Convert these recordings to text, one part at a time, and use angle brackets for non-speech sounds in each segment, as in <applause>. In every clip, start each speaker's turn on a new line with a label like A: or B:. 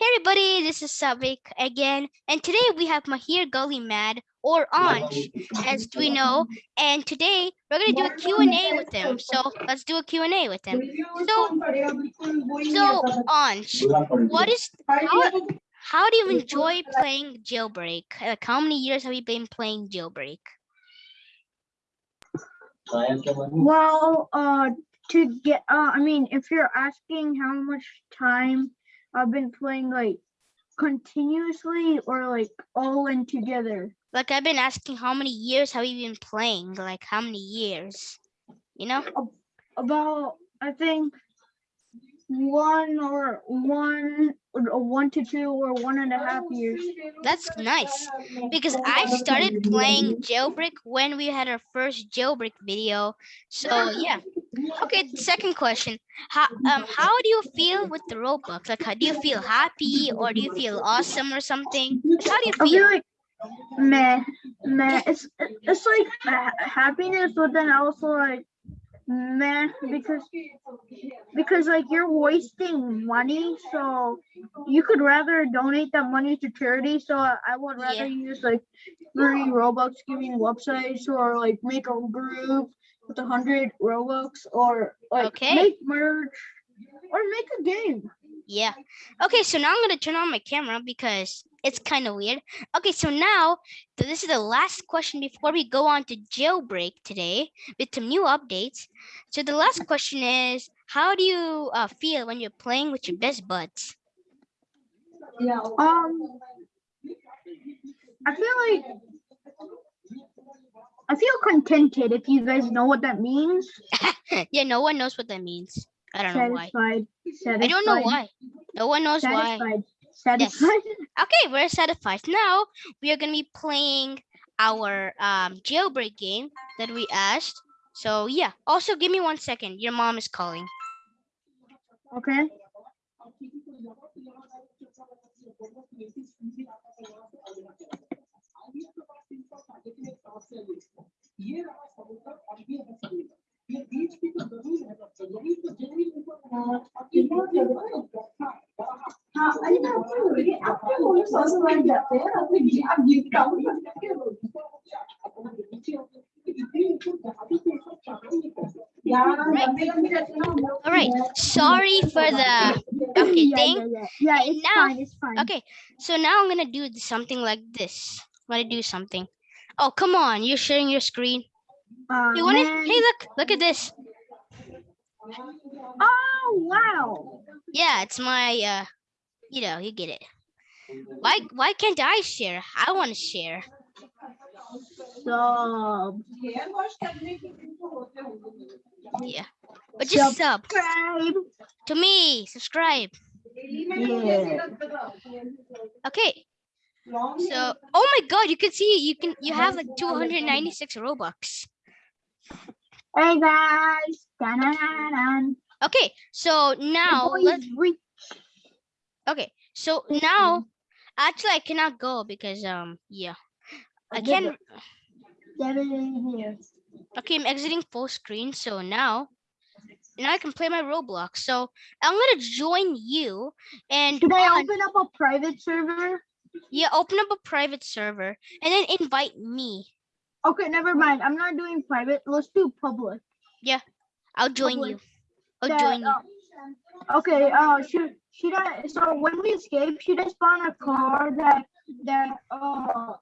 A: Hey everybody, this is Savik again, and today we have Mahir Gully Mad or Anj, as we know, and today we're gonna do a Q&A with him. So let's do a Q&A with him. So, so Anj, what is how, how do you enjoy playing Jailbreak? Like how many years have you been playing Jailbreak?
B: Well, uh, to get, uh, I mean, if you're asking how much time I've been playing, like, continuously or like all in together.
A: Like I've been asking how many years have you been playing? Like how many years? You know?
B: About, I think, one or one, or one to two or one and a half years.
A: That's nice because I started playing jailbreak when we had our first jailbreak video. So yeah. Okay, second question. How um how do you feel with the Robux? Like how do you feel happy or do you feel awesome or something? How do you feel?
B: I
A: feel?
B: like meh, meh. It's it's like happiness, but then also like meh because because like you're wasting money, so you could rather donate that money to charity. So I, I would rather
A: Yeah.
B: use like free Robux giving websites or like make a group with a hundred Robux or like
A: Okay.
B: make merch or make a game.
A: Yeah. Okay, so now I'm gonna turn on my camera because it's kind of weird. Okay, so now th- this is the last question before we go on to jailbreak today with some new updates. So the last question is, how do you uh, feel when you're playing with your best buds? Yeah.
B: Um, I feel like I feel contented if you guys know what that means. <laughs>
A: yeah, no one knows what that means. I don't know why.
B: Satisfied. Satisfied.
A: I don't know why. No one knows why.
B: Satisfied. Satisfied. <laughs>
A: Okay, we're satisfied. Now we are gonna be playing our um, jailbreak game that we asked. So yeah. Also, give me one second. Your mom is calling.
B: Okay.
A: All right. Sorry for the okay thing.
B: yeah, yeah. Yeah,
A: And
B: it's
A: now-
B: fine. It's fine.
A: Okay. So now I'm gonna do something like this. I'm gonna do something. Oh come on! You're sharing your screen. You want it? Hey, look! Look at this.
B: Oh wow.
A: Yeah, it's my uh, you know, you get it. Why why can't I share? I want to share.
B: Sub.
A: Yeah. But just sub
B: Subscribe.
A: to me. Subscribe.
B: Yeah.
A: Okay. So, oh my God, you can see you can you have like 296 Robux.
B: Hey guys.
A: Okay, so now
B: The boys
A: let
B: reach
A: okay, so now actually I cannot go because um yeah. I
B: years.
A: okay, I'm exiting full screen, so now now I can play my Roblox. So I'm gonna join you and
B: Can I open up a private server?
A: Yeah, open up a private server and then invite me.
B: Okay, never mind. I'm not doing private. Let's do public.
A: Yeah, I'll join
B: Public.
A: you. I'll
B: That,
A: join you.
B: uh, okay, uh should should I so when we escape, should I spawn a car that that uh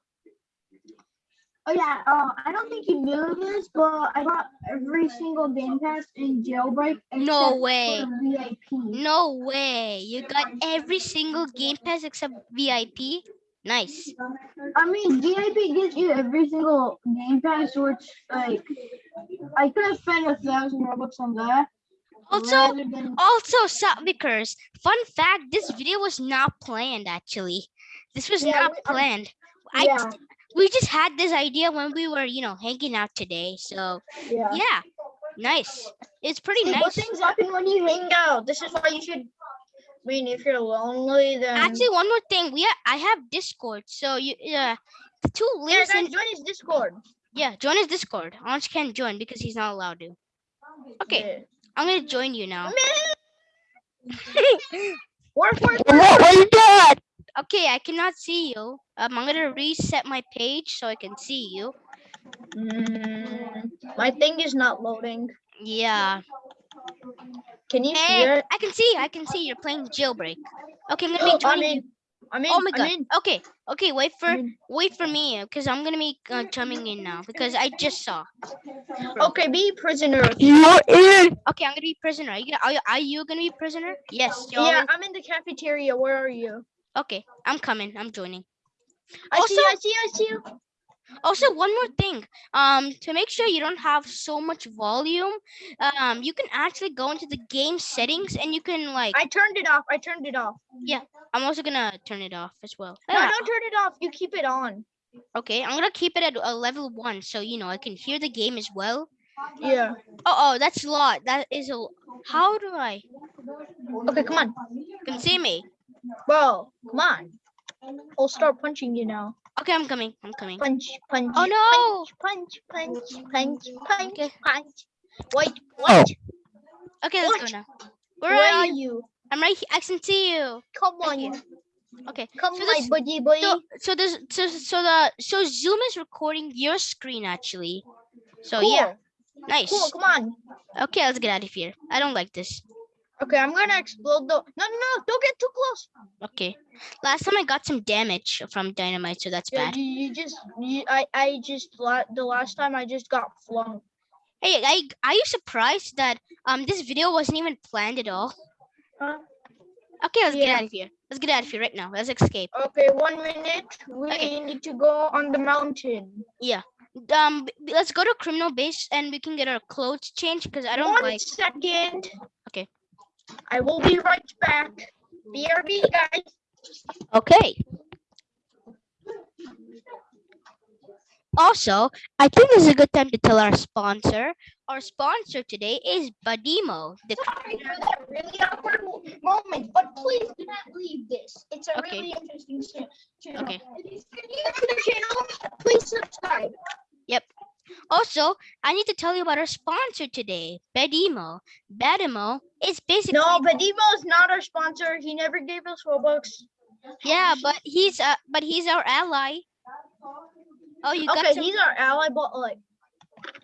B: Oh yeah, uh, I don't think you knew this, but I got every single game pass in jailbreak.
A: No way.
B: VIP.
A: No way. You got every single game pass except VIP. Nice.
B: I mean, VIP gives you every single game pass, which like I could have spent a thousand robux on that.
A: Also,
B: than-
A: also Sapvikers, fun fact, this video was not planned actually. This was
B: Yeah,
A: not
B: um,
A: planned. I
B: yeah,
A: we just had this idea when we were, you know, hanging out today. So
B: yeah.
A: yeah, nice. It's pretty
B: See,
A: nice.
B: things happen when you hang out. This is why you should. I mean, if you're lonely, then
A: Actually, one more thing. We ha- I have Discord. So you uh the two
B: yeah,
A: links
B: guys,
A: in
B: join his Discord.
A: yeah, join his Discord. Anj can't join because he's not allowed to. Okay, I'm gonna join you now.
B: Work, work,
C: What are you doing?
A: Okay, I cannot see you. Um, I'm gonna reset my page so I can see you.
B: Mm, my thing is not loading.
A: Yeah.
B: Can you see
A: Hey,
B: it?
A: I can see. I can see you're playing jailbreak. Okay, I'm gonna be <gasps>
B: I'm in. I'm in.
A: Oh my
B: I'm
A: god.
B: in.
A: Okay. Okay. Wait for wait for me because I'm gonna be uh, jumping in now because I just saw.
B: Okay, be prisoner.
D: You're in.
A: Okay, I'm gonna be prisoner. Are you gonna, are you, are you gonna be prisoner? Yes.
B: Yeah,
A: always-
B: I'm in the cafeteria. Where are you?
A: Okay, I'm coming. I'm joining.
B: I see you. I see you. I see you.
A: Also, one more thing. Um, to make sure you don't have so much volume, um, you can actually go into the game settings and you can like.
B: I turned it off. I turned it off.
A: Yeah, I'm also gonna turn it off as well.
B: No,
A: Yeah,
B: don't turn it off. You keep it on.
A: Okay, I'm gonna keep it at a level one so you know I can hear the game as well.
B: Yeah.
A: Oh, oh, that's a lot. That is a. How do I?
B: Okay, come on,
A: You can see me.
B: Bro. Come on. I'll start punching you now.
A: Okay, I'm coming. I'm coming.
B: Punch, punch.
A: Oh no!
B: Punch, punch, punch, punch,
A: Okay.
B: punch. Wait, oh. what?
A: Okay, let's
B: What?
A: go now. Where,
B: Where
A: are
B: are
A: you?
B: you?
A: I'm right here. I can see you.
B: Come
A: Right
B: on.
A: here. Okay.
B: Come,
A: So
B: my
A: this-
B: buddy boy.
A: So, so there's so so the so Zoom is recording your screen actually. So
B: cool.
A: yeah, nice.
B: Cool, come on.
A: Okay, let's get out of here. I don't like this.
B: Okay, I'm gonna explode the. No, no, no! Don't get too close.
A: Okay. Last time I got some damage from dynamite, so that's
B: Yeah,
A: bad.
B: you, you just, you, I, I just, the last time I just got flung.
A: Hey, I are you surprised that um this video wasn't even planned at all?
B: Huh?
A: Okay, let's get out of here. Let's get out of here right now. Let's escape.
B: Okay, one minute. We
A: Okay.
B: need to go on the mountain.
A: Yeah. Um, let's go to criminal base and we can get our clothes changed because I don't
B: One
A: like.
B: second.
A: Okay.
B: I will be right back. BRB, guys.
A: Okay. Also, I think this is a good time to tell our sponsor. Our sponsor today is Badimo. The
B: Sorry for that really awkward moment, but please do not leave this. It's a
A: Okay.
B: really interesting channel.
A: Okay.
B: If you're new to the channel, please subscribe.
A: Also, I need to tell you about our sponsor today, Badimo. Badimo is basically
B: No, but Demo is not our sponsor. He never gave us Robux.
A: yeah, but he's uh, but he's our ally. Oh, you got
B: Okay,
A: some.
B: he's our ally, but like,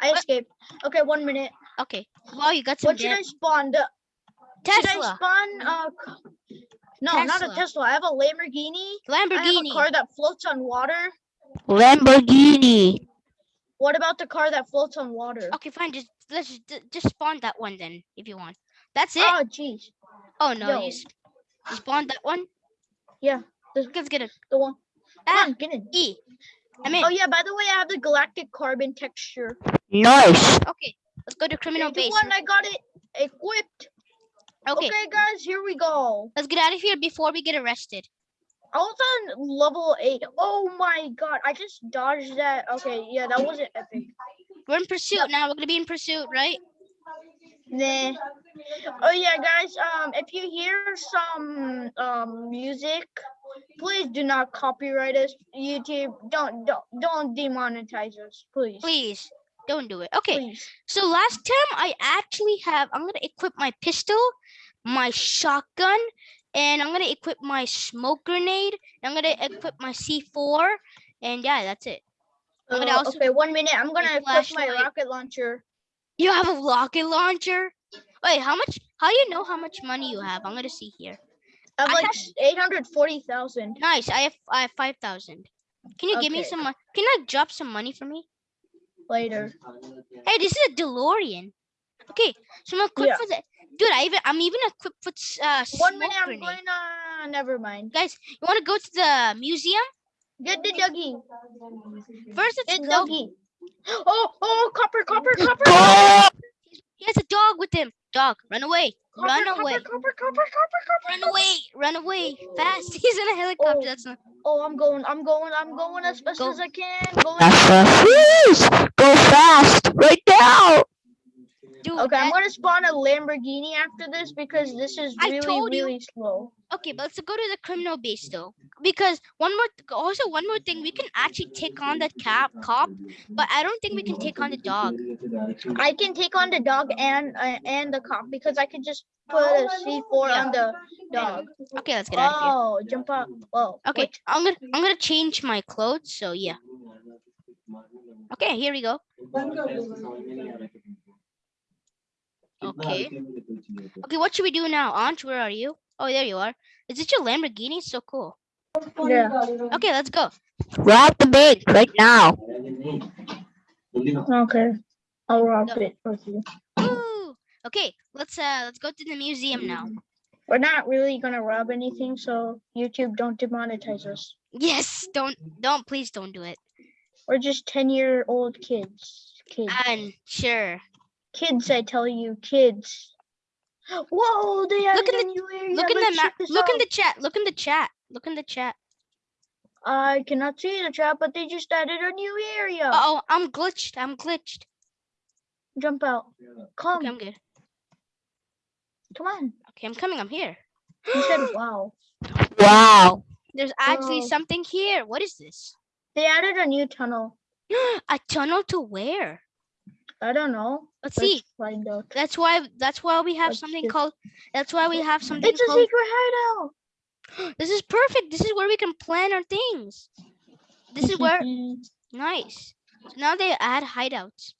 B: I
A: What?
B: escaped. Okay, one minute.
A: Okay, wow, you got some
B: What should
A: dam-
B: I spawn? The, should I spawn? Uh, c- no, not a
A: Tesla.
B: Tesla. I have a Lamborghini. Lamborghini. I have a
A: Lamborghini,
B: car that floats on water.
A: Lamborghini.
B: What about the car that floats on water?
A: Okay, fine. Just let's just, just spawn that one then, if you want. That's it.
B: Oh, jeez.
A: Oh no,
B: yo.
A: you, s- you spawned that one.
B: Yeah,
A: Let's get it.
B: the one. Come
A: Ah,
B: on, get in.
A: E. I'm in.
B: Oh yeah, by the way, I have the galactic carbon texture.
A: Nice. Okay, let's go to criminal
B: Three, two,
A: base.
B: one, I got it equipped.
A: Okay,
B: okay, guys, here we go.
A: let's get out of here before we get arrested.
B: I was on level eight. Oh my god, I just dodged that. Okay, yeah, that wasn't epic.
A: We're in pursuit now. We're gonna be in pursuit, right?
B: Nah. Oh yeah, guys. Um, if you hear some um music, please do not copyright us. YouTube, don't don't don't demonetize us, please.
A: Please don't do it. Okay.
B: Please.
A: So last time I actually have. I'm gonna equip my pistol, my shotgun, and I'm gonna equip my smoke grenade. I'm gonna equip my C4, and yeah, that's it. I'm gonna
B: Uh,
A: also
B: okay, one minute. I'm gonna equip my rocket launcher.
A: You have a rocket launcher. Wait, how much? How do you know how much money you have? I'm gonna see here.
B: I have
A: I
B: like eight hundred forty thousand.
A: Nice. I have I have five thousand. Can you give me some? mon- Can you like drop some money for me?
B: Later.
A: Hey, this is a DeLorean. Okay, so I'm equipped
B: Yeah.
A: for the dude. I even I'm even equipped with s- uh
B: One minute. I'm
A: grenade.
B: going. Uh, never mind.
A: Guys, you want to go to the museum?
B: Get the doggy.
A: First, it's
B: Get
A: no.
B: doggy. <gasps> Oh, oh, copper, copper, copper.
A: He has a dog with him. Dog, run away!
B: Copper,
A: Run
B: copper,
A: away!
B: Copper, copper, copper, copper.
A: Run away! Run away! Fast! <laughs> He's in a helicopter.
B: Oh.
A: That's not.
B: Oh, I'm going. I'm going. I'm going as fast
A: Go.
B: as I can. Going.
D: Please go fast right now.
A: Dude,
B: Okay, I'm gonna spawn a Lamborghini after this because this is
A: I
B: really,
A: you.
B: really slow.
A: Okay, but let's go to the criminal base though, because one more, th- also one more thing, we can actually take on that cap cop, but I don't think we can take on the dog.
B: I can take on the dog and uh, and the cop because I can just put a C4
A: Yeah.
B: on the dog.
A: Okay, let's get out of here.
B: Oh, jump up! Whoa.
A: Okay,
B: wait.
A: I'm gonna I'm gonna change my clothes. So yeah. Okay, here we go. Okay. Okay, what should we do now? Anj, where are you? Oh, there you are. Is it your Lamborghini? So cool.
B: Yeah.
A: Okay, let's go.
E: Rob the bank right now.
B: Okay. I'll rob
A: Go.
B: it with you.
A: Woo! Okay, let's uh let's go to the museum now.
B: We're not really gonna rob anything, so YouTube don't demonetize us.
A: Yes, don't don't please don't do it.
B: We're just 10 year old kids. Kids.
A: And sure.
B: Kids, I tell you, kids. Whoa, they added
A: in
B: a
A: the-
B: new area.
A: Look in the
B: Let's
A: map.
B: check this
A: Look in the chat. Look in the chat. Look in the chat.
B: I cannot see the chat, but they just added a new area.
A: Uh oh, I'm glitched. I'm glitched.
B: Jump out. Come,
A: Okay, I'm good.
B: come on.
A: Okay, I'm coming. I'm here.
B: He said, <gasps> wow.
E: Wow.
A: There's actually
B: Wow.
A: something here. What is this?
B: They added a new tunnel. <gasps>
A: A tunnel to where?
B: I don't know.
A: Let's see.
B: Let's find out.
A: That's why. That's why we have
B: Let's
A: something
B: see.
A: called. That's why we have something
B: It's a
A: called.
B: secret hideout. <gasps>
A: This is perfect. This is where we can plan our things. This is where <laughs> nice. So now they add hideouts.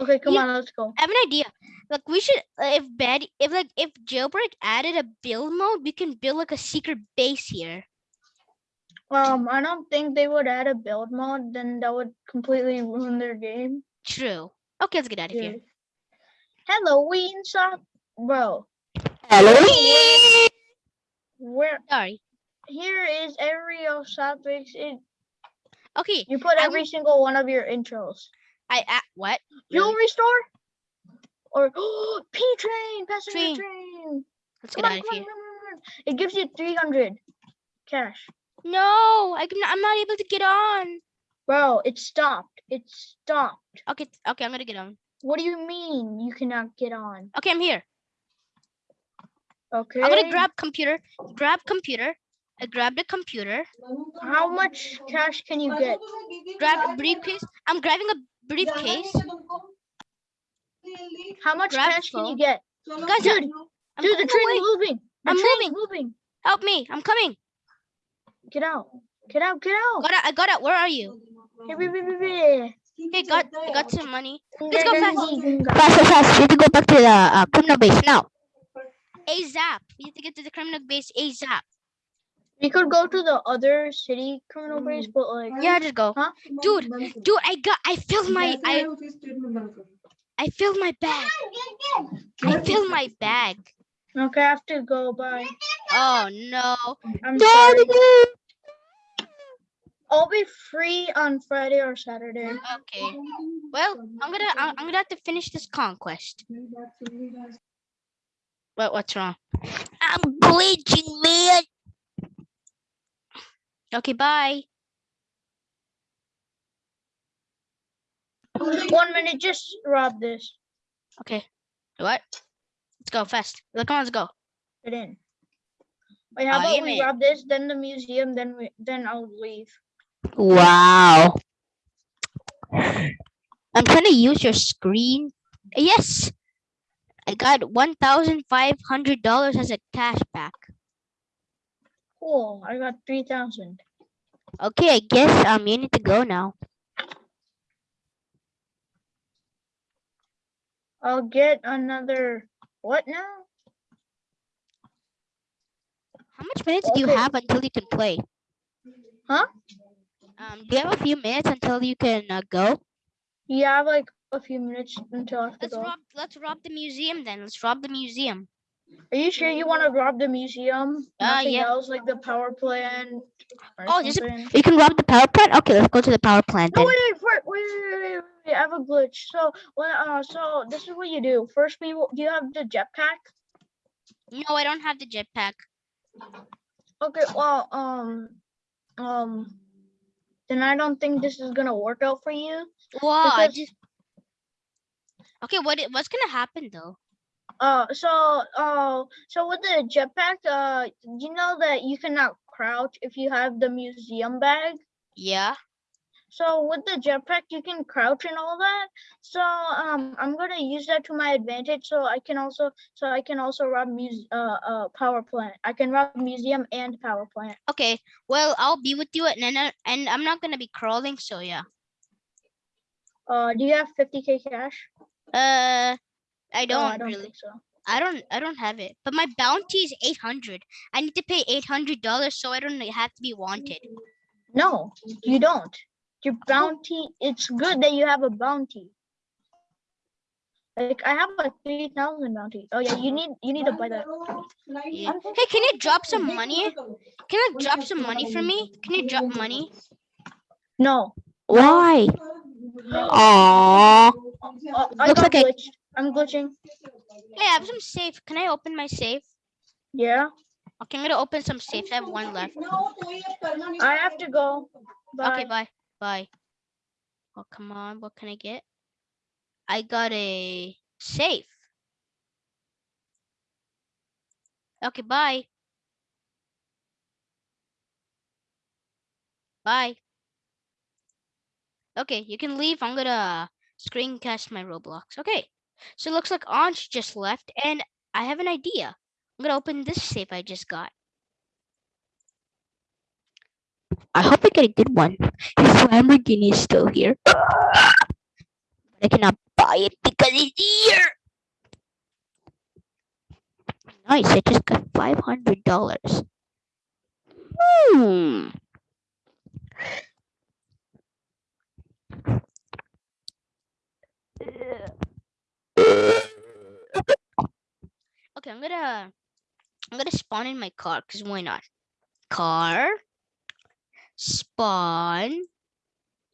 B: okay, come on, let's go.
A: I have an idea. Like we should, uh, if bad, if like if jailbreak added a build mode, we can build like a secret base here.
B: Um, I don't think they would add a build mode. then that would completely ruin their game.
A: True. Okay, let's get out of here.
B: Halloween shop, bro.
E: Halloween.
B: Where
A: Sorry.
B: here is every of topics. It
A: Okay,
B: you put every single one of your intros.
A: I uh, what? Really?
B: Jewelry store, or <gasps> P train, passenger
A: Train.
B: train.
A: Let's
B: Come
A: get
B: on,
A: out of here.
B: on, on. It gives you three hundred cash,
A: No, I can. I'm not able to get on.
B: bro. It stopped. It stopped.
A: Okay, okay, I'm gonna get on.
B: What do you mean you cannot get on?
A: Okay, I'm here.
B: Okay.
A: I'm gonna grab computer. Grab computer. I grab the computer.
B: How much cash can you get?
A: Grab a briefcase. I'm grabbing a briefcase.
B: How much
A: Grab
B: cash can you get?
A: Guys,
B: Dude,
A: I'm
B: dude, the train
A: away.
B: is moving. The
A: I'm
B: train is moving.
A: Help me! I'm coming.
B: Get out. Get out. Get out.
A: Got it. I got it. Where are you?
B: Hey.
A: Got I got some money. Let's go fast.
E: Fast, fast, fast. We have to go back to the uh, criminal base now.
A: ASAP. We have to get to the criminal base ASAP.
B: We could go to the other city criminal base, but like,
A: Yeah, just go.
B: Huh?
A: Dude, dude, I got. I filled my. I I filled my bag. I filled my bag.
B: okay, I have to go. Bye.
A: Oh no.
B: I'm sorry. I'll be free on Friday or Saturday.
A: Okay. Well, I'm gonna. I'm, I'm gonna have to finish this conquest. What? What's wrong?
E: I'm bleaching, man.
A: Okay. Bye.
B: One minute, just rob this.
A: Okay. What? Let's go fast. Look, come on, let's go.
B: Get in. Wait, how
A: Oh,
B: about we
A: mean-
B: rob this, then the museum, then we, then I'll leave.
E: Wow. I'm trying to use your screen.
A: Yes. I got one thousand five hundred dollars as a cash back.
B: Cool. I got three thousand.
E: Okay, I guess um you need to go now.
B: I'll get another. What now?
E: How much minutes do you have until you can play?
B: Huh?
E: Um, do you have a few minutes until you can uh, go?
B: Yeah, I have like a few minutes until I have
A: let's to
B: go.
A: Rob, let's rob the museum then. Let's rob the museum.
B: Are you sure you want to rob the museum?
A: Uh,
B: Nothing uh,
A: yeah.
B: else like the power plant.
A: Oh,
B: just,
E: you can rob the power plant. Okay, let's go to the power plant.
B: No, wait, wait, wait, wait, wait, wait, I have a glitch. So, uh, so this is what you do. First, we do you have the jetpack?
A: No, I don't have the jetpack.
B: Okay, well, um, um, then I don't think this is gonna work out for you.
A: I
B: Because-
A: just. Okay, what? What's gonna happen though?
B: Uh, so, uh, so with the jetpack, uh, you know that you cannot crouch if you have the museum bag.
A: Yeah.
B: So with the jetpack, you can crouch and all that. So um, I'm gonna use that to my advantage. So I can also, so I can also rob muse, uh, uh, power plant. I can rob museum and power plant.
A: Okay, well, I'll be with you and then, I- and I'm not gonna be crawling, so yeah.
B: Uh, do you have 50k cash?
A: Uh, I don't
B: I don't
A: really.
B: so.
A: I don't I don't have it. But my bounty is 800. I need to pay $800 so I don't have to be wanted.
B: No, you don't. Your bounty, it's good that you have a bounty. Like I have a 3000 bounty. Oh yeah, you need, you need to buy that.
A: Yeah. Hey, can you drop some money? Can you drop some money for me? Can you drop money?
B: No.
E: Why? Aww.
B: Uh, I
E: Looks
B: got
E: like I-
B: glitched. I'm glitching.
A: Hey, I have some safe. Can I open my safe?
B: Yeah,
A: Okay, I'm gonna open some safes. I have one left.
B: I have to go.
A: Okay,
B: Bye.
A: Bye. Oh, come on. What can I get? I got a safe. Okay, bye. Bye. Okay, you can leave. I'm gonna screencast my Roblox. Okay, so it looks like Anj just left, and I have an idea. I'm gonna open this safe I just got.
E: I hope I get a good one. His Lamborghini is still here. But I cannot buy it because it's here. Nice, I just got five hundred dollars. Hmm.
A: Okay, I'm gonna I'm gonna spawn in my car because why not? Car spawn.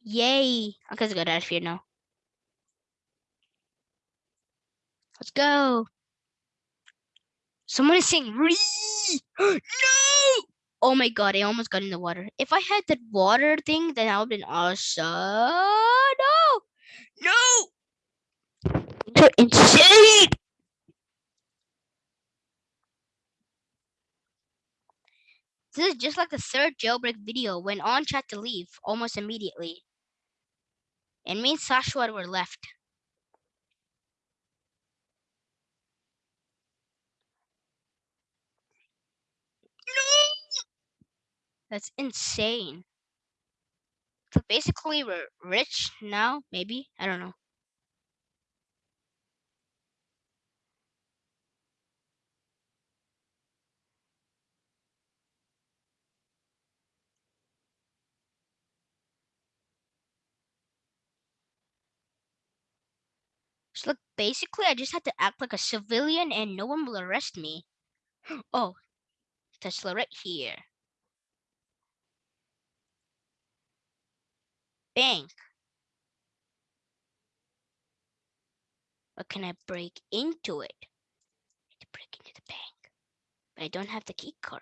A: Yay! I'm gonna get out here now. Let's go. Someone is saying "Ree!" <gasps> no! Oh my god, I almost got in the water. If I had that water thing, then I would have been awesome. No! No!
E: You're insane.
A: This is just like the third jailbreak video when on chat to leave almost immediately. And me and Sashwat were left. No That's insane. So basically we're rich now, maybe? I don't know. So look, basically I just had to act like a civilian and no one will arrest me. <gasps> Oh, Tesla right here. Bank. But can I break into it? I to break into the bank. But I don't have the key card.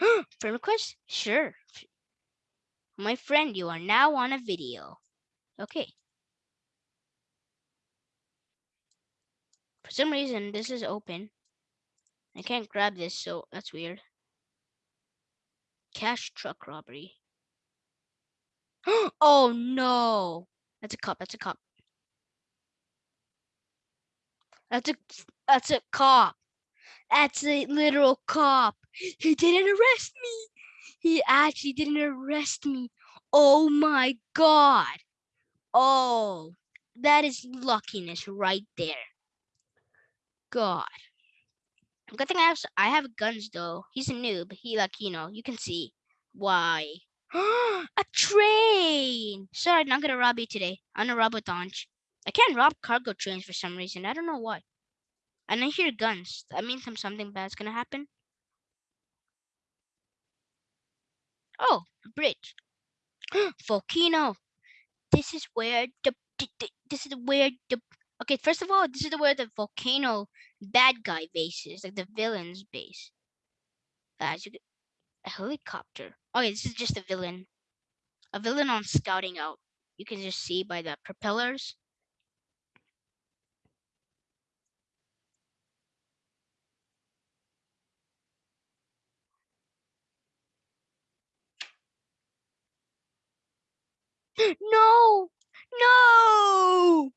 A: <gasps> Friend request? Sure. My friend, you are now on a video. Okay. Some reason, this is open. I can't grab this, so that's weird. Cash truck robbery. <gasps> oh no! That's a cop. That's a cop. That's a that's a cop. That's a literal cop. He didn't arrest me. He actually didn't arrest me. Oh my god. Oh, that is luckiness right there. God. Good thing I have I have guns though. He's a noob. He like you know you can see why. <gasps> a train. Sorry, I'm not gonna rob you today. I'm gonna rob a Donch. I can't rob cargo trains for some reason. I don't know why. And I hear guns. That means some something bad's gonna happen. Oh, a bridge. <gasps> Volcano. This is where the- this is where the okay. First of all, this is where the volcano bad guy base is, like the villain's base. As you get a helicopter. Yeah, this is just a villain. A villain on scouting out. You can just see by the propellers. <gasps> No, no.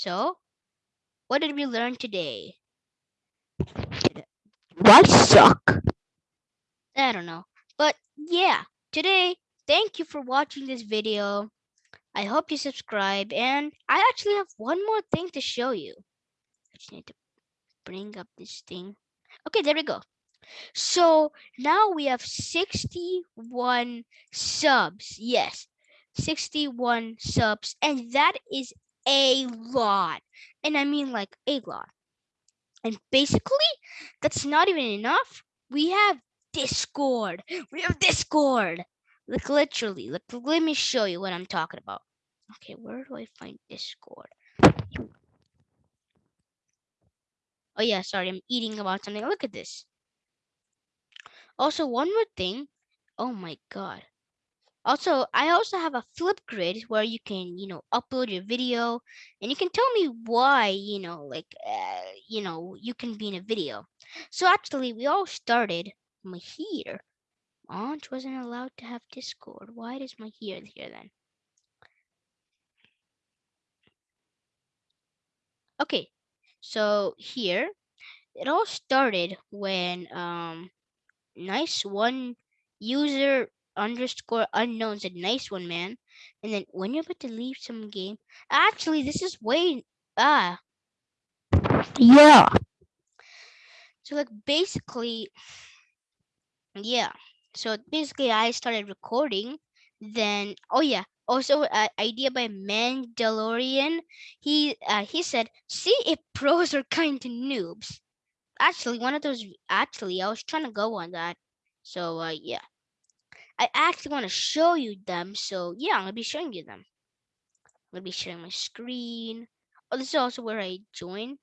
A: So, what did we learn today?
E: Why suck?
A: I don't know. But yeah, today, thank you for watching this video. I hope you subscribe. And I actually have one more thing to show you. I just need to bring up this thing. Okay, there we go. So now we have 61 subs. Yes, 61 subs. And that is a lot. And I mean like a lot. And basically, that's not even enough. We have Discord. We have Discord. Like literally, like let me show you what I'm talking about. Okay, where do I find Discord? Oh yeah, sorry, I'm eating about something. Look at this. Also, one more thing. Oh my god. Also, I also have a Flipgrid where you can, you know, upload your video and you can tell me why, you know, like, uh, you know, you can be in a video. So actually, we all started from here. Anj wasn't allowed to have Discord. Why does my here here then? Okay, so here it all started when um nice one user underscore unknown a nice one man. And then when you're about to leave some game actually this is way ah.
E: Yeah.
A: so like basically yeah. So basically i started recording then oh yeah. Also uh, idea by mandalorian he uh, he said see if pros are kind to noobs. Actually one of those actually i was trying to go on that. So uh yeah i actually want to show you them so yeah i'm gonna be showing you them. I'm gonna be sharing my screen. Oh this is also where i join.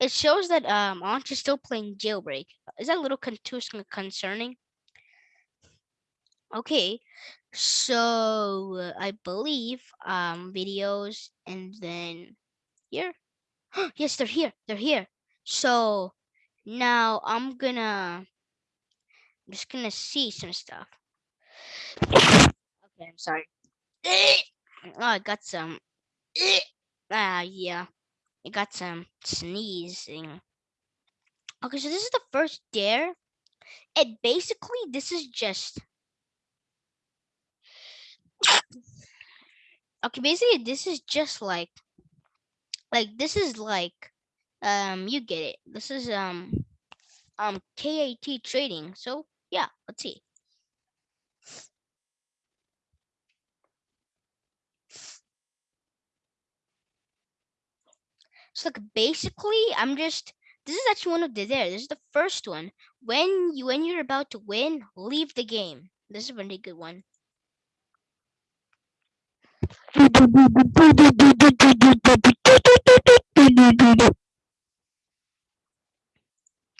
A: It shows that um Anj is still playing jailbreak. Is that a little con- too concerning? Okay so i believe um videos and then here. <gasps> Yes they're here they're here. So now i'm gonna i'm just gonna see some stuff. Okay i'm sorry. <coughs> Oh i got some. <coughs> Ah yeah. I got some sneezing. Okay so this is the first dare and basically this is just <coughs> okay basically this is just like like this is like um you get it. This is um um kat trading. So yeah let's see. So like basically i'm just this is actually one of the there this is the first one. When you when you're about to win leave the game. This is a really good one.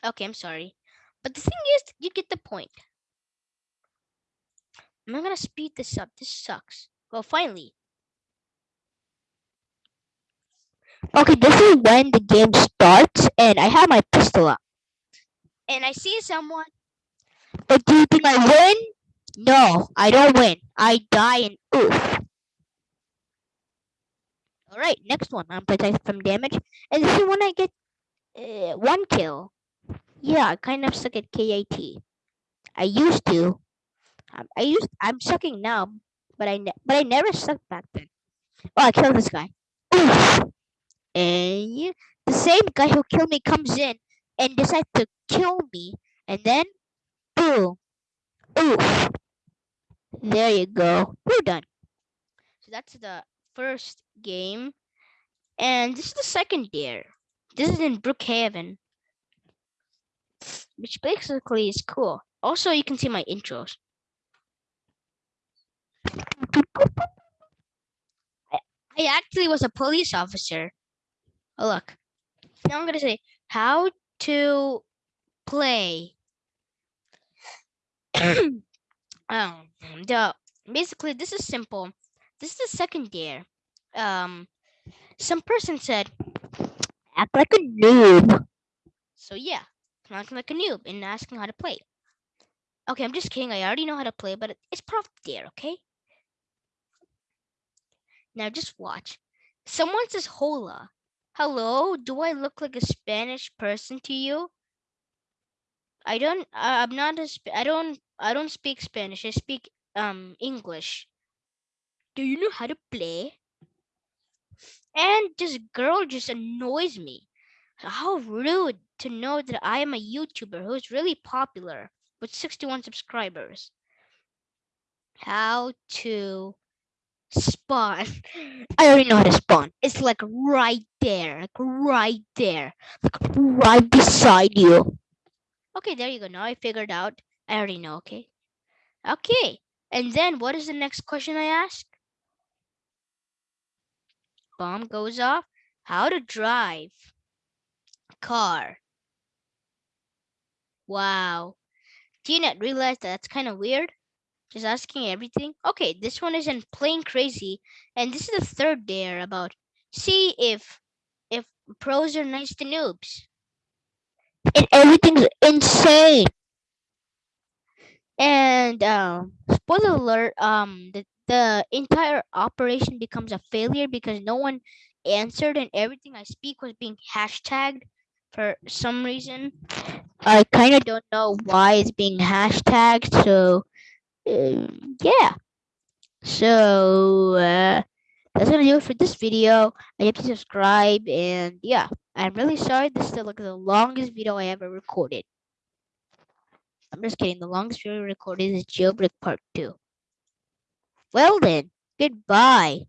A: Okay i'm sorry but the thing is you get the point i'm not gonna speed this up this sucks well finally
E: Okay, this is when the game starts, and I have my pistol up.
A: and i see someone
E: But do you think I win? No, I don't win. I die in oof. All right, next one. I'm protected from damage, and this is when I get uh, one kill. Yeah, I kind of suck at KAT. I used to. Um, I used. I'm sucking now, but I but I never sucked back then. Oh, I killed this guy. Oof. And the same guy who killed me comes in and decides to kill me, and then boom, oof. There you go. We're done.
A: So that's the first game. And this is the second dare. This is in Brookhaven. Which basically is cool. Also, you can see my intros. I, actually was a police officer. Oh, look. Now I'm going to say how to play. <coughs> um, the, basically, this is simple. This is the second dare. Um, some person said,
E: Act like a noob.
A: so yeah, acting like a noob and asking how to play. Okay, I'm just kidding. I already know how to play, but it's probably there, okay? Now just watch. Someone says hola. Hello, do I look like a Spanish person to you? I don't I'm not a I don't I don't speak Spanish. I speak um English. Do you know how to play? And this girl just annoys me. How rude to know that I am a YouTuber who's really popular with 61 subscribers. How to spawn. <laughs> I already know how to spawn. It's like right there, like right there, like right beside you. Okay, there you go. Now I figured out. I already know. Okay. Okay. And then what is the next question I ask? Bomb goes off. How to drive car. Wow. Do you not realize that that's kind of weird? Just asking everything. Okay, this one is in Plane Crazy, and this is the third dare about see if if pros are nice to noobs.
E: And everything's insane.
A: And um, spoiler alert, um, the, the entire operation becomes a failure because no one answered and everything I speak was being hashtagged for some reason.
E: I kind of don't know why it's being hashtagged. So, um, yeah. So, uh, that's gonna do it for this video. I hope you subscribe, and yeah, I'm really sorry. This is like the longest video I ever recorded. I'm just kidding. The longest video recorded is Jailbreak Part Two. Well then, goodbye.